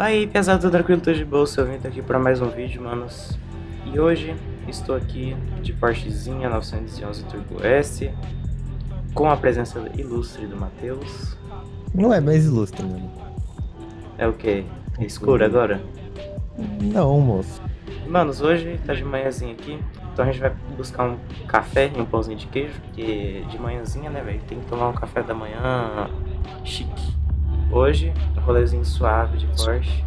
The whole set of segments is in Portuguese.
Vai aí, pesado, tranquilo, tô de bolsa, eu vim aqui pra mais um vídeo, manos. E hoje estou aqui de Porschezinha 911 Turbo S, com a presença ilustre do Matheus. Não é mais ilustre, mano. É o que? É escuro agora? Não, moço. Manos, hoje tá de manhãzinha aqui, então a gente vai buscar um café e um pãozinho de queijo, porque de manhãzinha, né, velho, tem que tomar um café da manhã chique. Hoje, rolezinho suave de Porsche.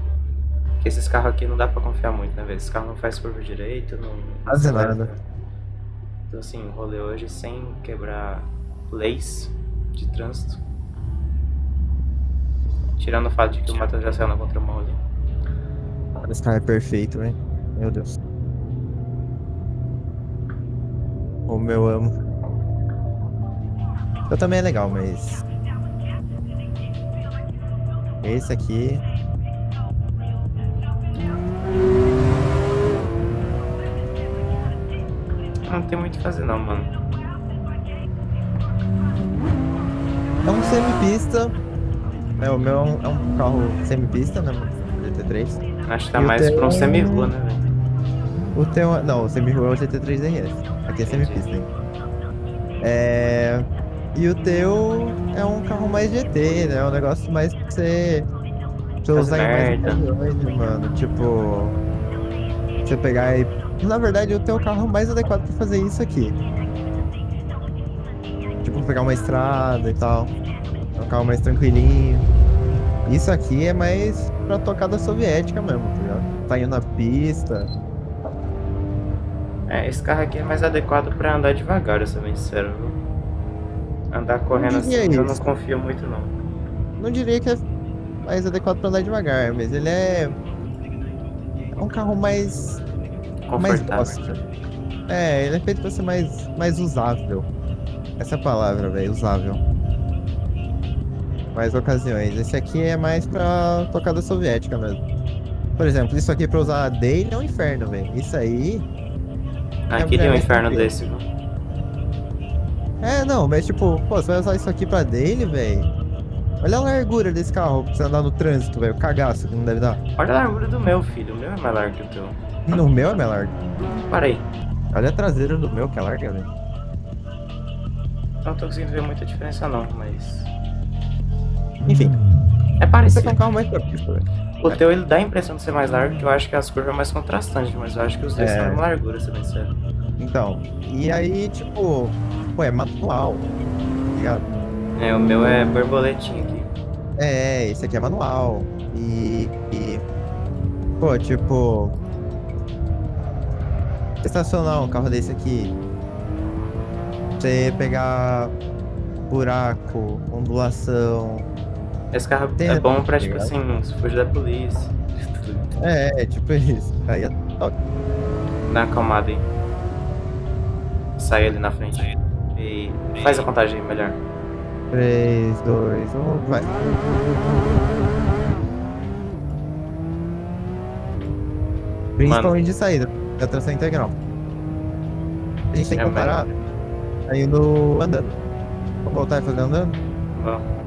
Que esses carros aqui não dá pra confiar muito, né, velho? Esse carro não faz curva direito, não... Faz nada. Então assim, rolê hoje sem quebrar leis de trânsito. Tirando o fato de que o Matheus já saiu na contramão ali. Esse carro é perfeito, velho. Meu Deus. O meu amo. Eu também é legal, mas esse aqui. Não tem muito o que fazer não, mano. É um semi-pista. É, o meu é um, é um carro semi-pista, né? GT3. Acho que tá e mais pra um semi-rua, né, velho? O teu. Não, o semi-rua é o GT3 RS. Aqui é semi-pista, hein? É. E o teu é um carro mais GT, né? É um negócio mais pra você, pra você usar em mais ocasiões, mano. Tipo, você pegar e... Na verdade, o teu carro é mais adequado pra fazer isso aqui. Tipo, pegar uma estrada e tal. É um carro mais tranquilinho. Isso aqui é mais pra tocada soviética mesmo, tá ligado? Tá indo na pista. É, esse carro aqui é mais adequado pra andar devagar, eu sou bem sincero, viu? Andar correndo assim, isso. eu não confio muito não. Não diria que é mais adequado para andar devagar, mas ele é... É um carro mais... Mais dócil. É, ele é feito para ser mais, mais usável. Essa é a palavra, velho, usável. Mais ocasiões. Esse aqui é mais pra tocada soviética mesmo. Por exemplo, isso aqui pra usar daily é um inferno, velho. Isso aí... Ah, é, queria um inferno desse, viu? É, não, mas tipo, pô, você vai usar isso aqui pra daily, velho? Olha a largura desse carro pra você andar no trânsito, velho. O cagaço que não deve dar. Olha a largura do meu, filho. O meu é mais largo que o teu. No meu é mais largo? Para aí. Olha a traseira do meu que é larga, velho. Não tô conseguindo ver muita diferença não, mas... Enfim. É parecido. Esse é um carro mais propício, velho. O teu ele dá a impressão de ser mais largo, que eu acho que as curvas é mais contrastantes, mas eu acho que os dois é... são uma largura, se bem sério. Então, e aí, tipo, pô, é manual, tá ligado? É, o meu é borboletinha aqui. É, esse aqui é manual. E, e pô, tipo, estacionar um carro desse aqui, você pegar buraco, ondulação. Esse carro é bom pra, tipo assim, se fugir da polícia. É, é, tipo isso. Aí é top. Dá uma acalmada aí. Sai ali na frente. E faz a contagem aí, melhor. 3, 2, 1, vai. Principalmente de saída, da tração integral. A gente tem que é parar tá indo andando. Vamos voltar e fazer andando? Vamos.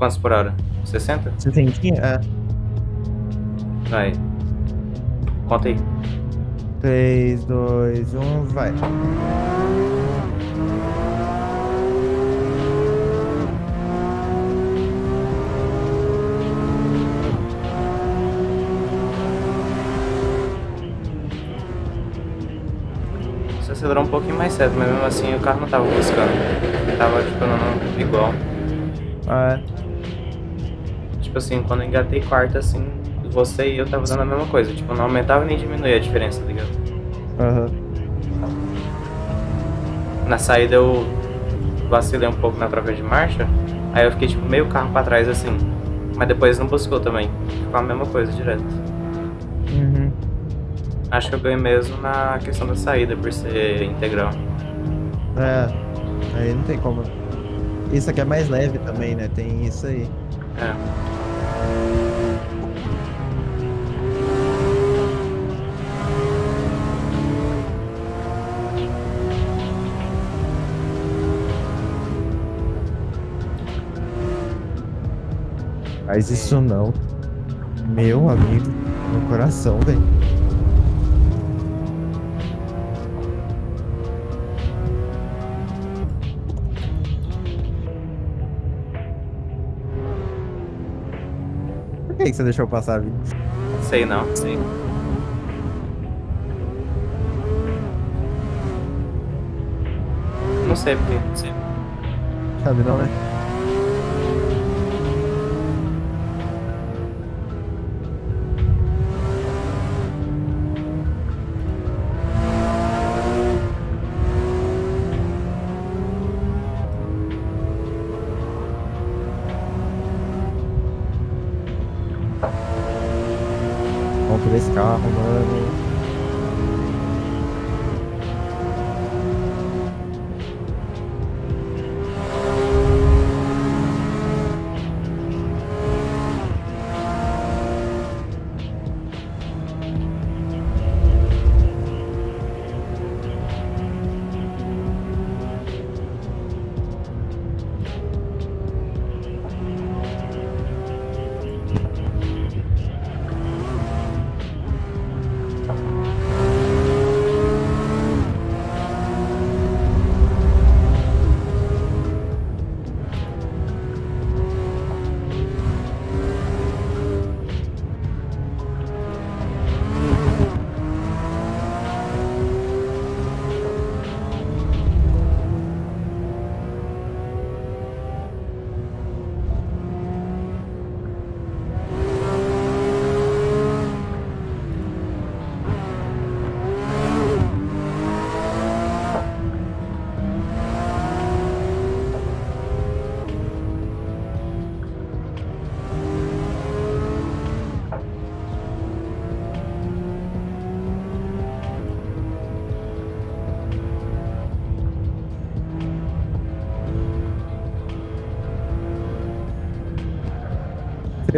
Quantos por hora? 60? 60? É. Vai. Conta aí. 3, 2, 1, vai. Você acelerou um pouquinho mais cedo, mas mesmo assim o carro não tava buscando. Tava tipo andando igual. Ah, é. Tipo assim, quando eu engatei quarta assim, você e eu tava dando a mesma coisa. Tipo, não aumentava nem diminuía a diferença, tá ligado? Aham. Uhum. Na saída eu vacilei um pouco na troca de marcha. Aí eu fiquei tipo meio carro pra trás assim. Mas depois não buscou também. Ficou a mesma coisa direto. Uhum. Acho que eu ganhei mesmo na questão da saída, por ser integral. É, aí não tem como. Isso aqui é mais leve também, né? Tem isso aí. É. Faz isso não. Meu amigo, meu coração, velho. Por que que você deixou passar, Vini? Sei não, sei. Não sei porque, não sei. Sabe não, né? Vamos por esse carro, mano.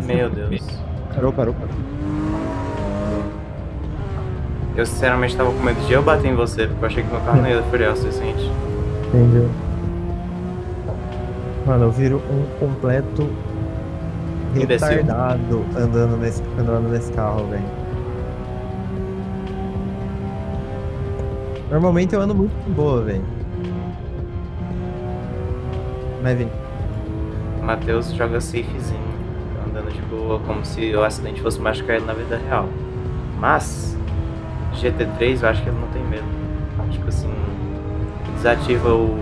Meu Deus. Parou, parou, parou. Eu sinceramente tava com medo de eu bater em você, porque eu achei que meu carro não ia frear o suficiente. Entendeu? Mano, eu viro um completo Imbecil. retardado andando nesse, andando nesse carro, velho. Normalmente eu ando muito de boa, velho. Mas, Matheus joga safezinho, de boa, como se o acidente fosse machucar ele na vida real. Mas, GT3 eu acho que ele não tem medo. Tipo assim, desativa o.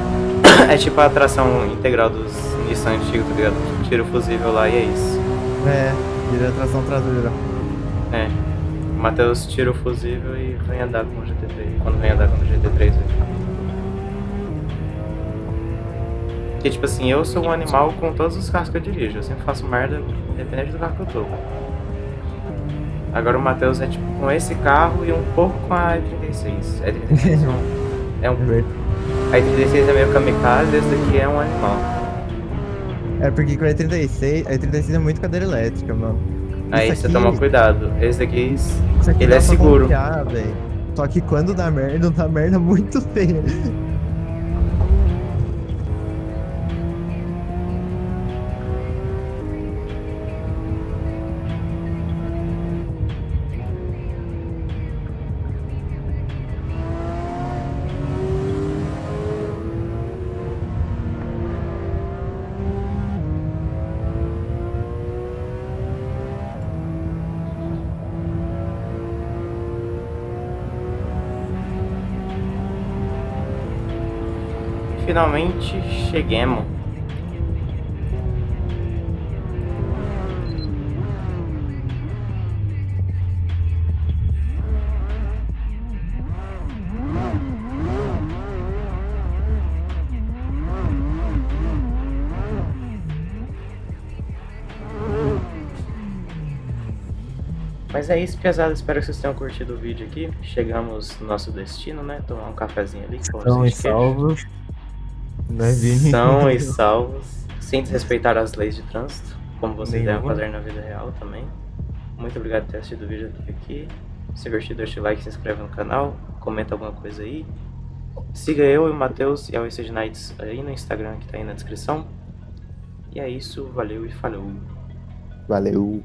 é tipo a atração integral dos Nissan antigos, tá ligado? Tira o fusível lá e é isso. é, vira tração traseira. É. O Matheus tira o fusível e vem andar com o GT3. Quando vem andar com o GT3 velho. Porque, tipo assim, eu sou um animal com todos os carros que eu dirijo. Eu sempre faço merda, independente do carro que eu tô. Agora o Matheus é tipo com esse carro e um pouco com a E36. A E36 é um. É um É a E36 é meio kamikaze, esse daqui é um animal. É porque com a E36, a E36 é muito cadeira elétrica, mano. Aí Isso você aqui- toma cuidado. Esse daqui, ele é seguro. confiar. Só que quando dá merda, dá merda muito feia. Finalmente cheguemos. Mas é isso, pesado. Espero que vocês tenham curtido o vídeo aqui. Chegamos no nosso destino, né? Tomar um cafezinho ali. e queijo. salvos. Né, Vini? São e salvos. Sem desrespeitar as leis de trânsito, como vocês devem fazer na vida real também. Muito obrigado por ter assistido o vídeo até aqui. Se gostou, deixa o like, se inscreve no canal, comenta alguma coisa aí. Siga eu e o Matheus e a Wasted Nights aí no Instagram que tá aí na descrição. E é isso, valeu e falou. Valeu.